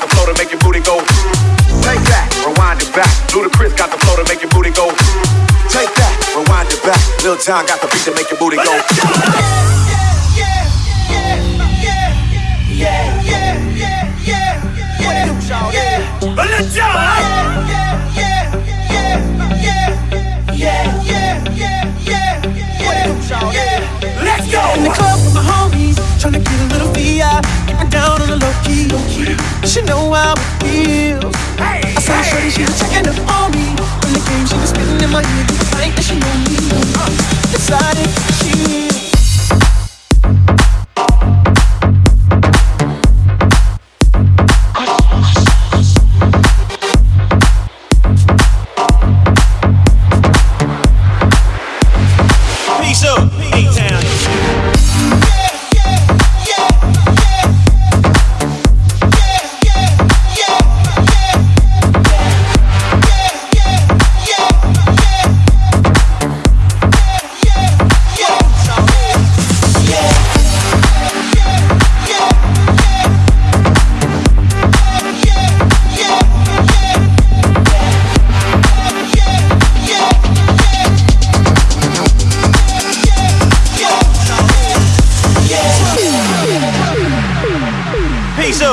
got the flow to make your booty go. Take that, rewind it back. Ludacris got the flow to make your booty go. Take that, rewind it back. Lil Jon got the beat to make your booty go. Let's go! Yeah, yeah, yeah, yeah, yeah, yeah, yeah, yeah, yeah, yeah. Let's go! In the club with my homies, trying to get a little key. She know how it feels. Hey, I saw hey. shorty, she was checking up on me. When the game, she was spitting in my ear, just like that she know me. Decided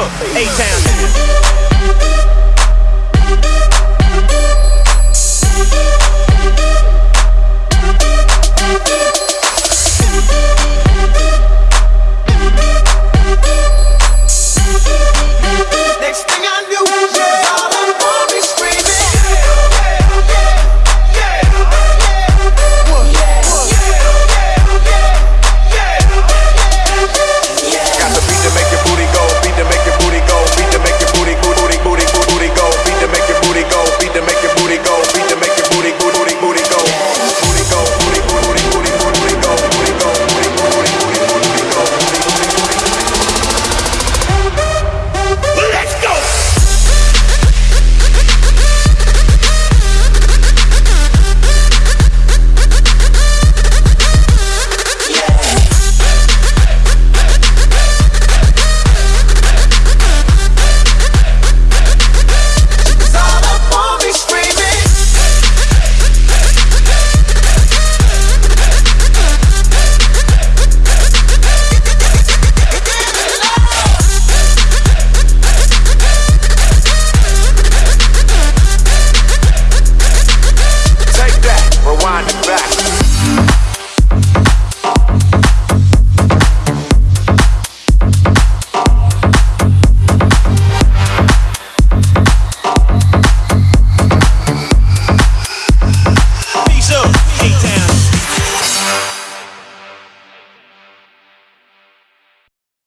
A-Town.